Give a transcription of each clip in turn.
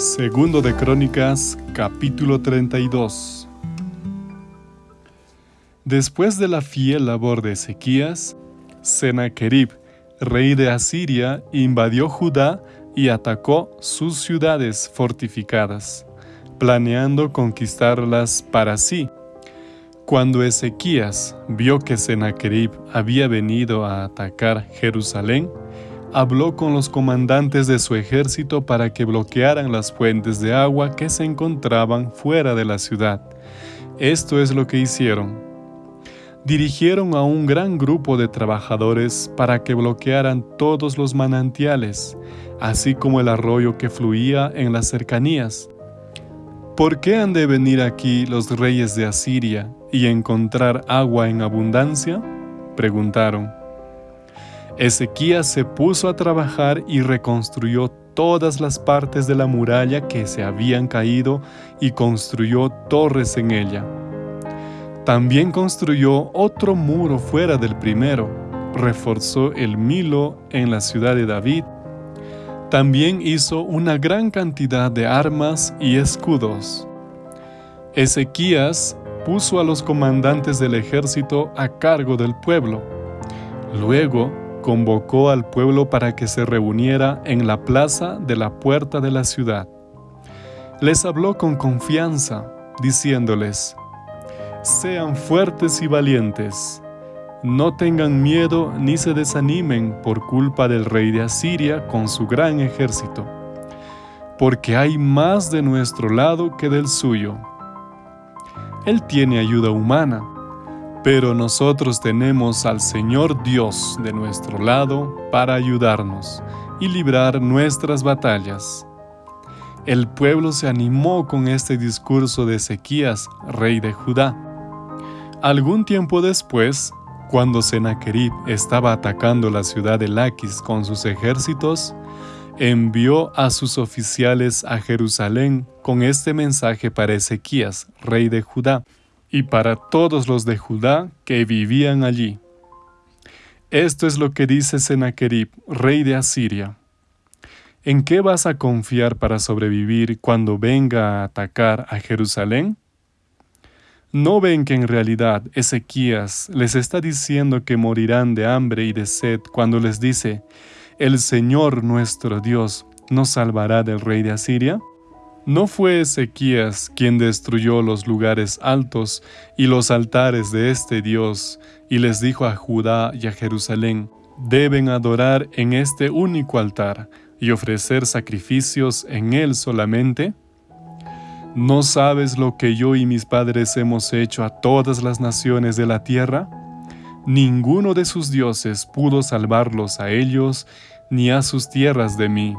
Segundo de Crónicas, capítulo 32. Después de la fiel labor de Ezequías, Sennacherib, rey de Asiria, invadió Judá y atacó sus ciudades fortificadas, planeando conquistarlas para sí. Cuando Ezequías vio que Sennacherib había venido a atacar Jerusalén, habló con los comandantes de su ejército para que bloquearan las fuentes de agua que se encontraban fuera de la ciudad. Esto es lo que hicieron. Dirigieron a un gran grupo de trabajadores para que bloquearan todos los manantiales, así como el arroyo que fluía en las cercanías. ¿Por qué han de venir aquí los reyes de Asiria y encontrar agua en abundancia? Preguntaron. Ezequías se puso a trabajar y reconstruyó todas las partes de la muralla que se habían caído y construyó torres en ella. También construyó otro muro fuera del primero, reforzó el Milo en la ciudad de David. También hizo una gran cantidad de armas y escudos. Ezequías puso a los comandantes del ejército a cargo del pueblo. Luego convocó al pueblo para que se reuniera en la plaza de la puerta de la ciudad. Les habló con confianza, diciéndoles, Sean fuertes y valientes, no tengan miedo ni se desanimen por culpa del rey de Asiria con su gran ejército, porque hay más de nuestro lado que del suyo. Él tiene ayuda humana pero nosotros tenemos al Señor Dios de nuestro lado para ayudarnos y librar nuestras batallas. El pueblo se animó con este discurso de Ezequías, rey de Judá. Algún tiempo después, cuando Sennacherib estaba atacando la ciudad de Laquis con sus ejércitos, envió a sus oficiales a Jerusalén con este mensaje para Ezequías, rey de Judá y para todos los de Judá que vivían allí. Esto es lo que dice Sennacherib, rey de Asiria. ¿En qué vas a confiar para sobrevivir cuando venga a atacar a Jerusalén? ¿No ven que en realidad Ezequías les está diciendo que morirán de hambre y de sed cuando les dice, el Señor nuestro Dios nos salvará del rey de Asiria? ¿No fue Ezequías quien destruyó los lugares altos y los altares de este Dios y les dijo a Judá y a Jerusalén, deben adorar en este único altar y ofrecer sacrificios en él solamente? ¿No sabes lo que yo y mis padres hemos hecho a todas las naciones de la tierra? Ninguno de sus dioses pudo salvarlos a ellos ni a sus tierras de mí.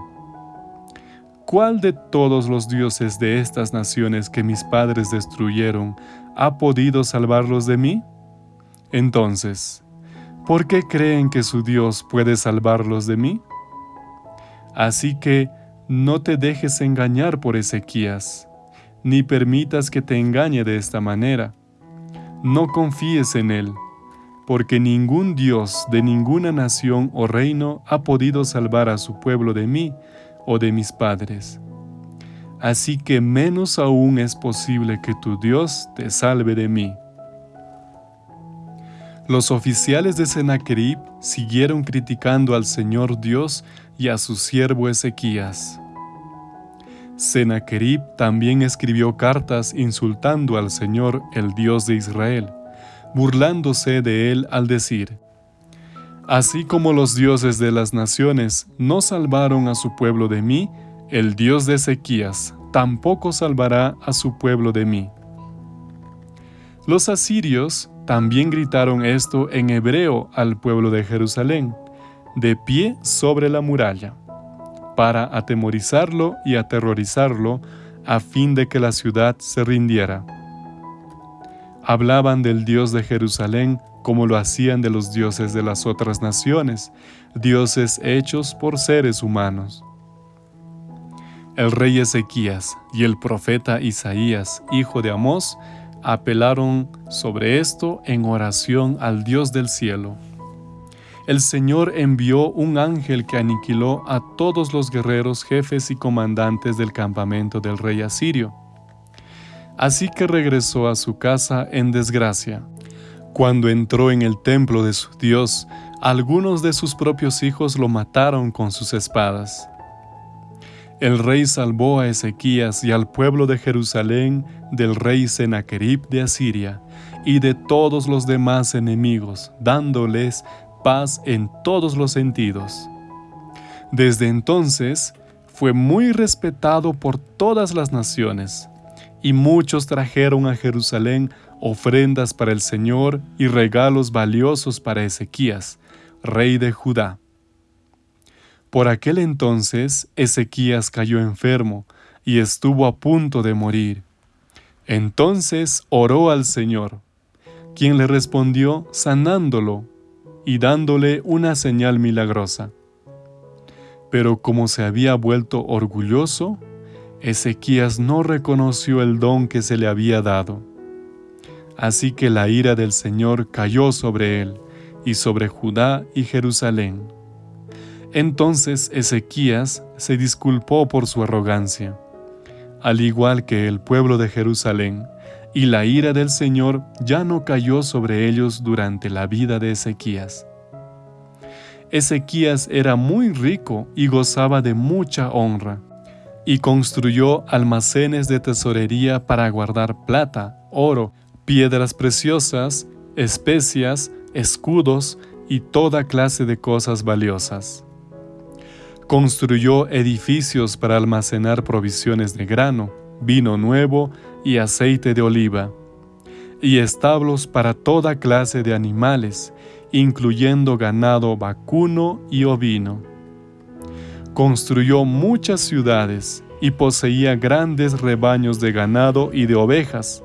¿Cuál de todos los dioses de estas naciones que mis padres destruyeron ha podido salvarlos de mí? Entonces, ¿por qué creen que su Dios puede salvarlos de mí? Así que no te dejes engañar por Ezequías, ni permitas que te engañe de esta manera. No confíes en él, porque ningún Dios de ninguna nación o reino ha podido salvar a su pueblo de mí, o de mis padres. Así que menos aún es posible que tu Dios te salve de mí. Los oficiales de Sennacherib siguieron criticando al Señor Dios y a su siervo Ezequías. Sennacherib también escribió cartas insultando al Señor, el Dios de Israel, burlándose de él al decir, Así como los dioses de las naciones no salvaron a su pueblo de mí, el Dios de Ezequías tampoco salvará a su pueblo de mí. Los asirios también gritaron esto en hebreo al pueblo de Jerusalén, de pie sobre la muralla, para atemorizarlo y aterrorizarlo a fin de que la ciudad se rindiera. Hablaban del Dios de Jerusalén como lo hacían de los dioses de las otras naciones, dioses hechos por seres humanos. El rey Ezequías y el profeta Isaías, hijo de Amós, apelaron sobre esto en oración al Dios del cielo. el Señor envió un ángel que aniquiló a todos los guerreros, jefes y comandantes del campamento del rey asirio. Así que regresó a su casa en desgracia. Cuando entró en el templo de su Dios, algunos de sus propios hijos lo mataron con sus espadas. El rey salvó a Ezequías y al pueblo de Jerusalén del rey Sennacherib de Asiria y de todos los demás enemigos, dándoles paz en todos los sentidos. Desde entonces fue muy respetado por todas las naciones, y muchos trajeron a Jerusalén ofrendas para el Señor y regalos valiosos para Ezequías, rey de Judá. Por aquel entonces Ezequías cayó enfermo y estuvo a punto de morir. Entonces oró al Señor, quien le respondió sanándolo y dándole una señal milagrosa. Pero como se había vuelto orgulloso, Ezequías no reconoció el don que se le había dado. Así que la ira del Señor cayó sobre él y sobre Judá y Jerusalén. Entonces Ezequías se disculpó por su arrogancia, al igual que el pueblo de Jerusalén, y la ira del Señor ya no cayó sobre ellos durante la vida de Ezequías. Ezequías era muy rico y gozaba de mucha honra, y construyó almacenes de tesorería para guardar plata, oro, piedras preciosas, especias, escudos y toda clase de cosas valiosas. Construyó edificios para almacenar provisiones de grano, vino nuevo y aceite de oliva, y establos para toda clase de animales, incluyendo ganado vacuno y ovino. Construyó muchas ciudades y poseía grandes rebaños de ganado y de ovejas,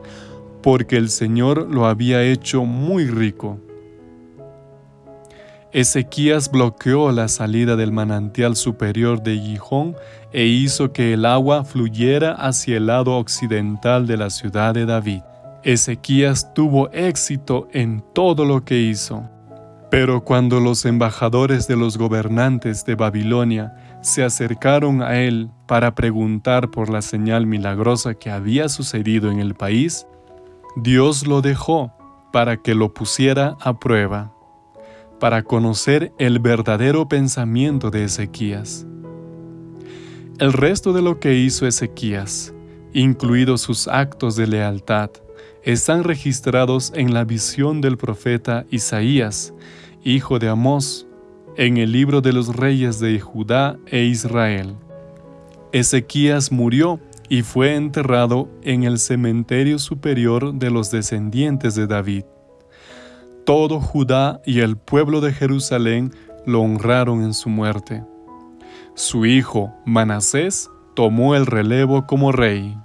porque el Señor lo había hecho muy rico. Ezequías bloqueó la salida del manantial superior de Gijón e hizo que el agua fluyera hacia el lado occidental de la ciudad de David. Ezequías tuvo éxito en todo lo que hizo. Pero cuando los embajadores de los gobernantes de Babilonia se acercaron a él para preguntar por la señal milagrosa que había sucedido en el país, Dios lo dejó para que lo pusiera a prueba para conocer el verdadero pensamiento de Ezequías. El resto de lo que hizo Ezequías, incluidos sus actos de lealtad, están registrados en la visión del profeta Isaías, hijo de Amós, en el libro de los reyes de Judá e Israel. Ezequías murió y fue enterrado en el cementerio superior de los descendientes de David todo Judá y el pueblo de Jerusalén lo honraron en su muerte. Su hijo, Manasés, tomó el relevo como rey.